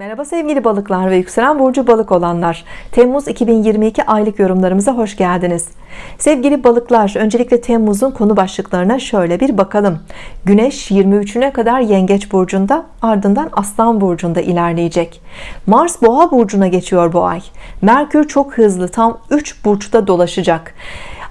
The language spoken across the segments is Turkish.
Merhaba sevgili balıklar ve yükselen burcu balık olanlar. Temmuz 2022 aylık yorumlarımıza hoş geldiniz. Sevgili balıklar öncelikle Temmuz'un konu başlıklarına şöyle bir bakalım. Güneş 23'üne kadar yengeç burcunda ardından aslan burcunda ilerleyecek. Mars boğa burcuna geçiyor bu ay. Merkür çok hızlı tam 3 burçta dolaşacak.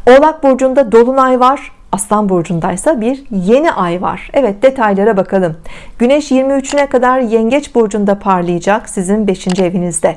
Oğlak burcunda dolunay var Aslan burcundaysa bir yeni ay var Evet detaylara bakalım Güneş 23'üne kadar yengeç burcunda parlayacak sizin 5. evinizde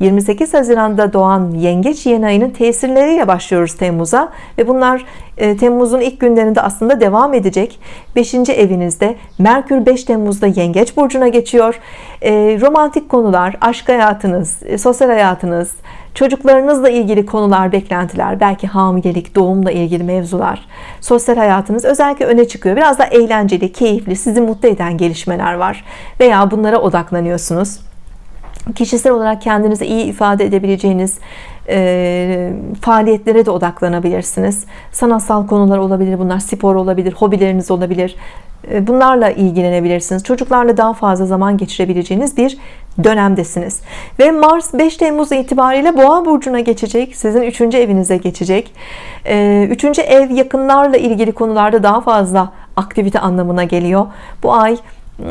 28 Haziran'da doğan yengeç yeni ayının tesirleriyle başlıyoruz Temmuz'a ve bunlar e, Temmuz'un ilk günlerinde aslında devam edecek 5. evinizde Merkür 5 Temmuz'da yengeç burcuna geçiyor e, romantik konular aşk hayatınız e, sosyal hayatınız çocuklarınızla ilgili konular beklentiler belki hamilelik doğumla ilgili mevzular sosyal hayatınız özellikle öne çıkıyor. Biraz da eğlenceli keyifli sizi mutlu eden gelişmeler var veya bunlara odaklanıyorsunuz. Kişisel olarak kendinizi iyi ifade edebileceğiniz e, faaliyetlere de odaklanabilirsiniz. Sanatsal konular olabilir bunlar spor olabilir hobileriniz olabilir bunlarla ilgilenebilirsiniz çocuklarla daha fazla zaman geçirebileceğiniz bir dönemdesiniz ve Mars 5 Temmuz itibariyle Boğa burcuna geçecek sizin 3. evinize geçecek 3. E, ev yakınlarla ilgili konularda daha fazla aktivite anlamına geliyor bu ay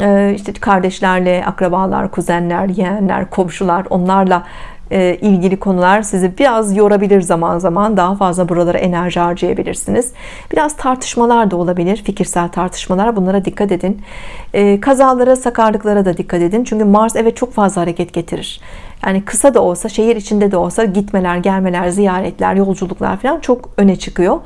e, işte kardeşlerle akrabalar kuzenler yeğenler komşular onlarla e, ilgili konular sizi biraz yorabilir zaman zaman. Daha fazla buralara enerji harcayabilirsiniz. Biraz tartışmalar da olabilir fikirsel tartışmalar. Bunlara dikkat edin. E, kazalara sakarlıklara da dikkat edin. Çünkü Mars evet çok fazla hareket getirir. Yani kısa da olsa şehir içinde de olsa gitmeler gelmeler ziyaretler yolculuklar falan çok öne çıkıyor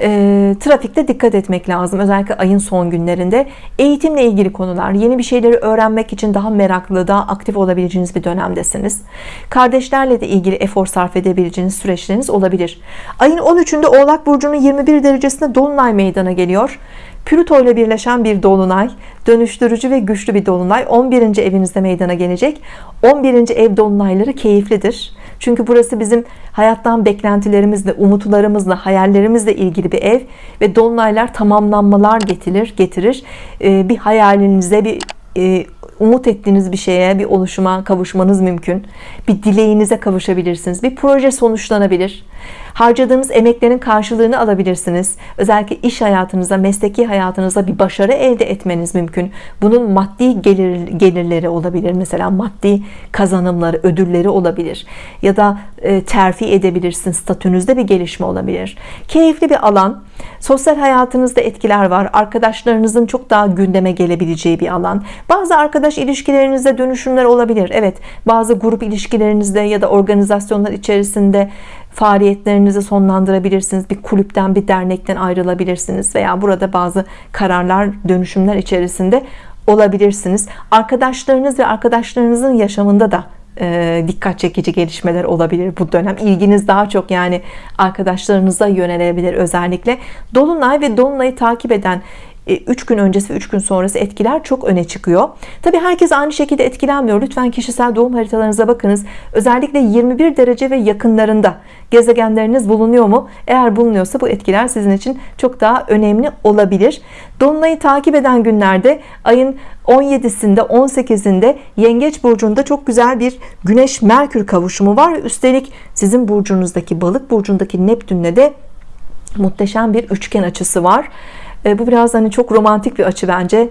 e, trafikte dikkat etmek lazım. Özellikle ayın son günlerinde eğitimle ilgili konular yeni bir şeyleri öğrenmek için daha meraklı daha aktif olabileceğiniz bir dönemdesiniz. Kardeşlerle de ilgili efor sarf edebileceğiniz süreçleriniz olabilir. Ayın 13'ünde oğlak burcunun 21 derecesinde dolunay meydana geliyor. Plüto ile birleşen bir dolunay dönüştürücü ve güçlü bir dolunay. 11. evinizde meydana gelecek. 11. ev dolunayları keyiflidir çünkü burası bizim hayattan beklentilerimizle umutlarımızla hayallerimizle ilgili bir ev ve dolunaylar tamamlanmalar getirir getirir. Ee, bir hayalinize bir e, umut ettiğiniz bir şeye bir oluşuma kavuşmanız mümkün. Bir dileğinize kavuşabilirsiniz. Bir proje sonuçlanabilir harcadığınız emeklerin karşılığını alabilirsiniz. Özellikle iş hayatınıza mesleki hayatınıza bir başarı elde etmeniz mümkün. Bunun maddi gelir, gelirleri olabilir. Mesela maddi kazanımları ödülleri olabilir. Ya da e, terfi edebilirsiniz. Statünüzde bir gelişme olabilir. Keyifli bir alan. Sosyal hayatınızda etkiler var. Arkadaşlarınızın çok daha gündeme gelebileceği bir alan. Bazı arkadaş ilişkilerinizde dönüşümler olabilir. Evet bazı grup ilişkilerinizde ya da organizasyonlar içerisinde faaliyetlerinizi sonlandırabilirsiniz. Bir kulüpten bir dernekten ayrılabilirsiniz veya burada bazı kararlar dönüşümler içerisinde olabilirsiniz. Arkadaşlarınız ve arkadaşlarınızın yaşamında da e, dikkat çekici gelişmeler olabilir bu dönem. İlginiz daha çok yani arkadaşlarınıza yönelebilir özellikle. Dolunay ve Dolunay'ı takip eden 3 e, gün öncesi 3 gün sonrası etkiler çok öne çıkıyor. Tabi herkes aynı şekilde etkilenmiyor. Lütfen kişisel doğum haritalarınıza bakınız. Özellikle 21 derece ve yakınlarında gezegenleriniz bulunuyor mu? Eğer bulunuyorsa bu etkiler sizin için çok daha önemli olabilir. Dolunay'ı takip eden günlerde ayın 17'sinde 18'inde Yengeç burcunda çok güzel bir Güneş Merkür kavuşumu var. Üstelik sizin burcunuzdaki balık burcundaki Neptün'le de muhteşem bir üçgen açısı var bu biraz hani çok romantik bir açı bence.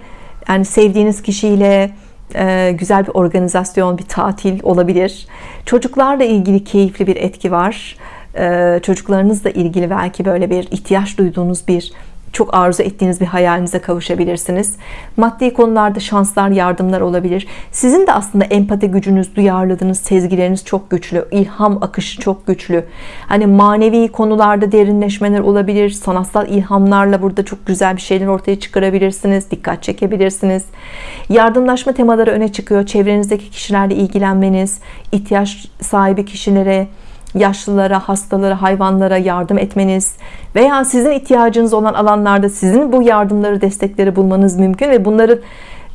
Yani sevdiğiniz kişiyle e, güzel bir organizasyon bir tatil olabilir. Çocuklarla ilgili keyifli bir etki var. E, çocuklarınızla ilgili belki böyle bir ihtiyaç duyduğunuz bir çok arzu ettiğiniz bir hayalinize kavuşabilirsiniz. Maddi konularda şanslar yardımlar olabilir. Sizin de aslında empati gücünüz duyarlılığınız sezgileriniz çok güçlü. İlham akışı çok güçlü. Hani manevi konularda derinleşmeler olabilir. Sanatsal ilhamlarla burada çok güzel bir şeyler ortaya çıkarabilirsiniz. Dikkat çekebilirsiniz. Yardımlaşma temaları öne çıkıyor. Çevrenizdeki kişilerle ilgilenmeniz ihtiyaç sahibi kişilere yaşlılara, hastalara, hayvanlara yardım etmeniz veya sizin ihtiyacınız olan alanlarda sizin bu yardımları, destekleri bulmanız mümkün ve bunların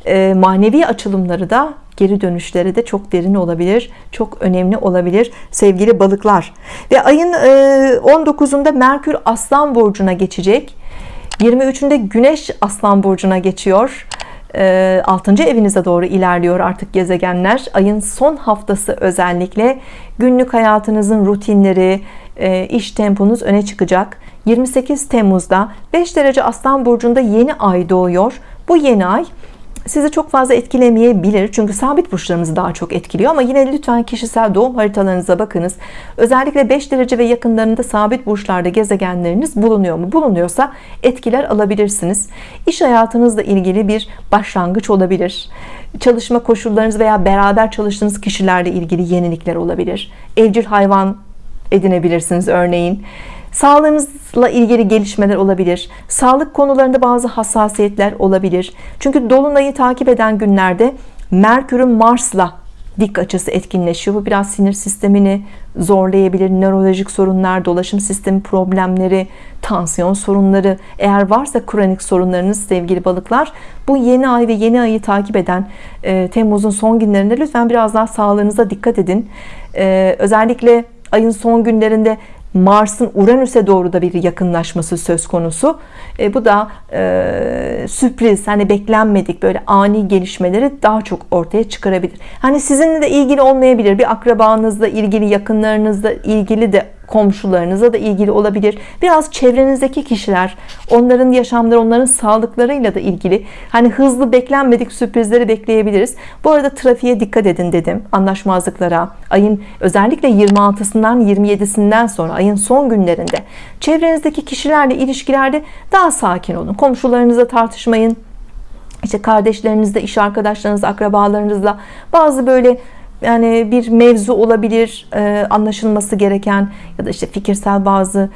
e, manevi açılımları da geri dönüşleri de çok derin olabilir çok önemli olabilir sevgili balıklar. Ve ayın 19'unda e, Merkür Aslan Burcu'na geçecek. 23'ünde Güneş Aslan Burcu'na geçiyor 6. evinize doğru ilerliyor artık gezegenler. Ayın son haftası özellikle. Günlük hayatınızın rutinleri iş temponuz öne çıkacak. 28 Temmuz'da 5 derece Aslan Burcu'nda yeni ay doğuyor. Bu yeni ay sizi çok fazla etkilemeyebilir. Çünkü sabit burçlarımızı daha çok etkiliyor. Ama yine lütfen kişisel doğum haritalarınıza bakınız. Özellikle 5 derece ve yakınlarında sabit burçlarda gezegenleriniz bulunuyor mu? Bulunuyorsa etkiler alabilirsiniz. İş hayatınızla ilgili bir başlangıç olabilir. Çalışma koşullarınız veya beraber çalıştığınız kişilerle ilgili yenilikler olabilir. Evcil hayvan edinebilirsiniz örneğin Sağlığınızla ilgili gelişmeler olabilir. Sağlık konularında bazı hassasiyetler olabilir. Çünkü dolunayı takip eden günlerde Merkür'ün Mars'la dik açısı etkinleşiyor. Bu biraz sinir sistemini zorlayabilir. Nörolojik sorunlar, dolaşım sistemi problemleri, tansiyon sorunları, eğer varsa kronik sorunlarınız sevgili balıklar, bu yeni ay ve yeni ayı takip eden e, Temmuz'un son günlerinde lütfen biraz daha sağlığınıza dikkat edin. E, özellikle ayın son günlerinde Mars'ın Uranüs'e doğru da bir yakınlaşması söz konusu. E, bu da e, sürpriz, hani beklenmedik böyle ani gelişmeleri daha çok ortaya çıkarabilir. Hani sizinle de ilgili olmayabilir. Bir akrabanızla ilgili, yakınlarınızla ilgili de komşularınıza da ilgili olabilir. Biraz çevrenizdeki kişiler, onların yaşamları, onların sağlıklarıyla da ilgili. Hani hızlı beklenmedik sürprizleri bekleyebiliriz. Bu arada trafiğe dikkat edin dedim. Anlaşmazlıklara, ayın özellikle 26'sından 27'sinden sonra ayın son günlerinde çevrenizdeki kişilerle ilişkilerde daha sakin olun. Komşularınızla tartışmayın. İşte kardeşlerinizle, iş arkadaşlarınızla, akrabalarınızla bazı böyle yani bir mevzu olabilir e, anlaşılması gereken ya da işte fikirsel bazı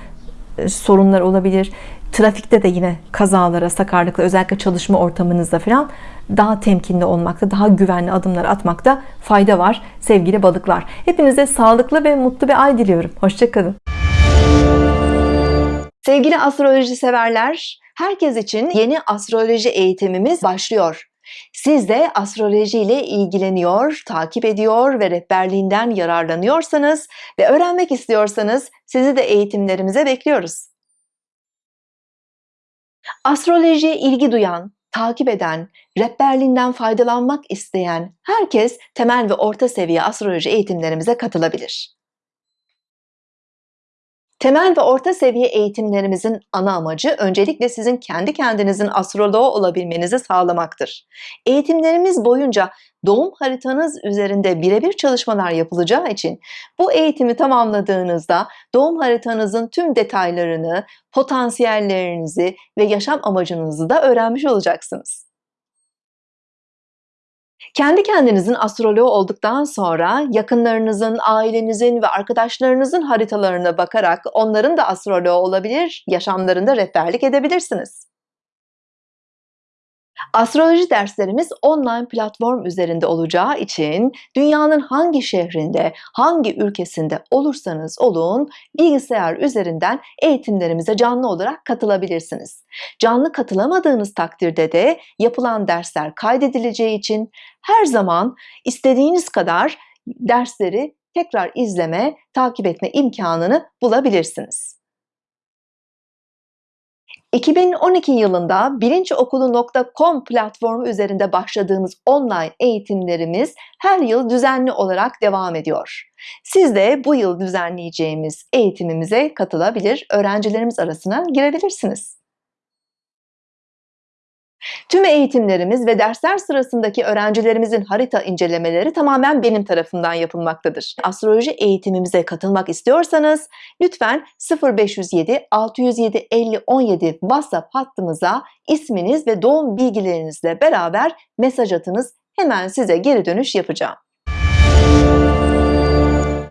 e, sorunlar olabilir. Trafikte de yine kazalara sakarlıkla özellikle çalışma ortamınızda falan daha temkinli olmakta daha güvenli adımlar atmakta fayda var sevgili balıklar. Hepinize sağlıklı ve mutlu bir ay diliyorum. Hoşçakalın sevgili astroloji severler herkes için yeni astroloji eğitimimiz başlıyor siz de astroloji ile ilgileniyor, takip ediyor ve rehberliğinden yararlanıyorsanız ve öğrenmek istiyorsanız sizi de eğitimlerimize bekliyoruz. Astrolojiye ilgi duyan, takip eden, rehberliğinden faydalanmak isteyen herkes temel ve orta seviye astroloji eğitimlerimize katılabilir. Temel ve orta seviye eğitimlerimizin ana amacı öncelikle sizin kendi kendinizin astroloğu olabilmenizi sağlamaktır. Eğitimlerimiz boyunca doğum haritanız üzerinde birebir çalışmalar yapılacağı için bu eğitimi tamamladığınızda doğum haritanızın tüm detaylarını, potansiyellerinizi ve yaşam amacınızı da öğrenmiş olacaksınız. Kendi kendinizin astroloğu olduktan sonra yakınlarınızın, ailenizin ve arkadaşlarınızın haritalarına bakarak onların da astroloğu olabilir, yaşamlarında rehberlik edebilirsiniz. Astroloji derslerimiz online platform üzerinde olacağı için dünyanın hangi şehrinde, hangi ülkesinde olursanız olun bilgisayar üzerinden eğitimlerimize canlı olarak katılabilirsiniz. Canlı katılamadığınız takdirde de yapılan dersler kaydedileceği için her zaman istediğiniz kadar dersleri tekrar izleme, takip etme imkanını bulabilirsiniz. 2012 yılında bilinçokulu.com platformu üzerinde başladığımız online eğitimlerimiz her yıl düzenli olarak devam ediyor. Siz de bu yıl düzenleyeceğimiz eğitimimize katılabilir, öğrencilerimiz arasına girebilirsiniz. Tüm eğitimlerimiz ve dersler sırasındaki öğrencilerimizin harita incelemeleri tamamen benim tarafından yapılmaktadır. Astroloji eğitimimize katılmak istiyorsanız lütfen 0507 607 50 17 WhatsApp hattımıza isminiz ve doğum bilgilerinizle beraber mesaj atınız. Hemen size geri dönüş yapacağım.